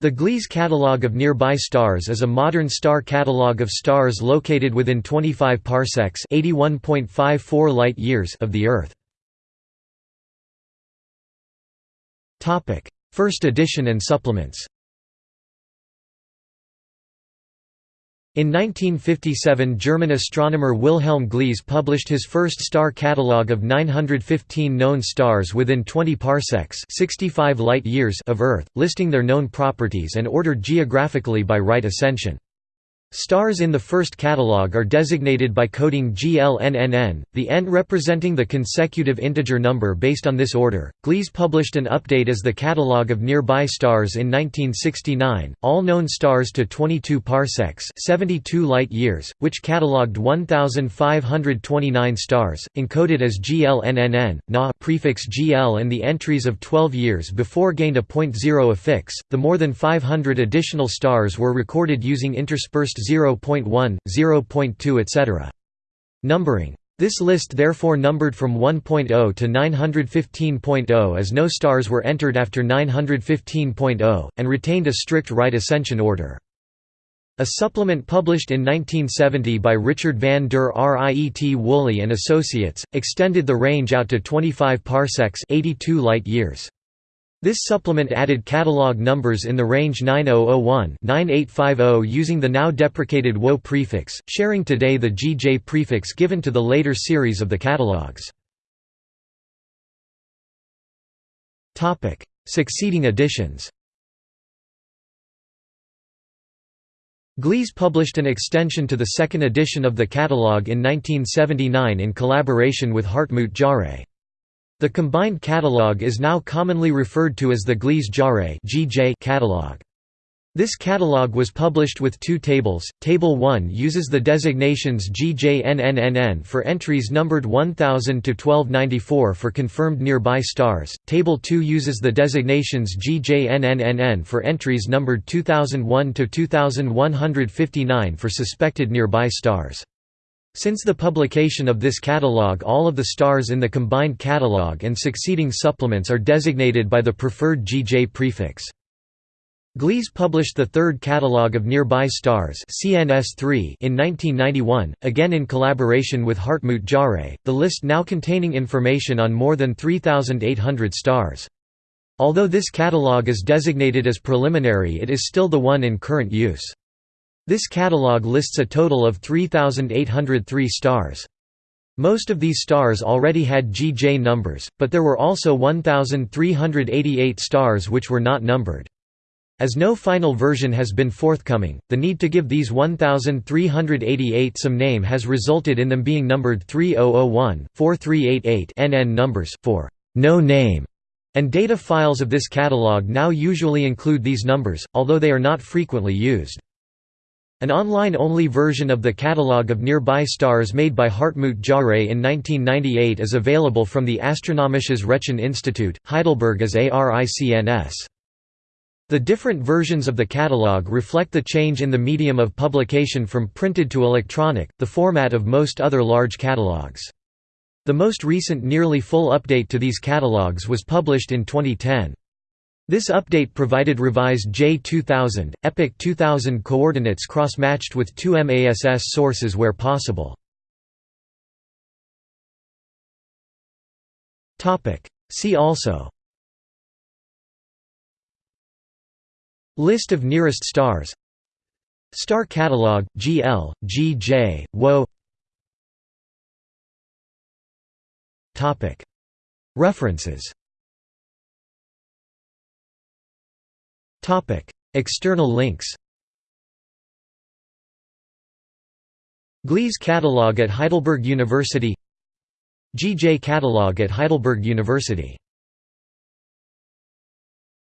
The Gliese catalogue of nearby stars is a modern star catalogue of stars located within 25 parsecs (81.54 light-years) of the Earth. Topic: First edition and supplements. In 1957 German astronomer Wilhelm Gliese published his first star catalogue of 915 known stars within 20 parsecs 65 light years of Earth, listing their known properties and ordered geographically by right ascension. Stars in the first catalogue are designated by coding GLNNN, the n representing the consecutive integer number based on this order. Gliese published an update as the catalogue of nearby stars in 1969, all known stars to 22 parsecs, 72 light years, which catalogued 1529 stars, encoded as GLNNN, Na prefix GL and the entries of 12 years before gained a .0 affix. The more than 500 additional stars were recorded using interspersed 0.1, 0.2 etc. Numbering. This list therefore numbered from 1.0 to 915.0 as no stars were entered after 915.0, and retained a strict right ascension order. A supplement published in 1970 by Richard van der Riet Woolley and Associates, extended the range out to 25 parsecs 82 light years. This supplement added catalog numbers in the range 9001-9850 using the now deprecated WO prefix, sharing today the GJ prefix given to the later series of the catalogs. Succeeding editions Gliese published an extension to the second edition of the catalogue in 1979 in collaboration with Hartmut Jahre. The combined catalog is now commonly referred to as the Gliese-Jahre catalog. This catalog was published with two tables. Table 1 uses the designations GJNNNN for entries numbered 1000 to 1294 for confirmed nearby stars. Table 2 uses the designations GJNNNN for entries numbered 2001 to 2159 for suspected nearby stars. Since the publication of this catalogue all of the stars in the combined catalogue and succeeding supplements are designated by the preferred GJ prefix. Gliese published the third catalogue of nearby stars CNS3 in 1991, again in collaboration with Hartmut Jahre, the list now containing information on more than 3,800 stars. Although this catalogue is designated as preliminary it is still the one in current use. This catalogue lists a total of 3,803 stars. Most of these stars already had GJ numbers, but there were also 1,388 stars which were not numbered. As no final version has been forthcoming, the need to give these 1,388 some name has resulted in them being numbered 3001, 4388 NN numbers, for no name, and data files of this catalogue now usually include these numbers, although they are not frequently used. An online-only version of the catalogue of nearby stars made by Hartmut Jahre in 1998 is available from the Astronomisches Rechen-Institut, Heidelberg as ARICNS. The different versions of the catalogue reflect the change in the medium of publication from printed to electronic, the format of most other large catalogues. The most recent nearly full update to these catalogues was published in 2010. This update provided revised J2000, epoch 2000 coordinates cross-matched with two MASS sources where possible. See also. List of nearest stars. Star Catalog, GL, GJ, WO References External links Gliese Catalog at Heidelberg University GJ Catalog at Heidelberg University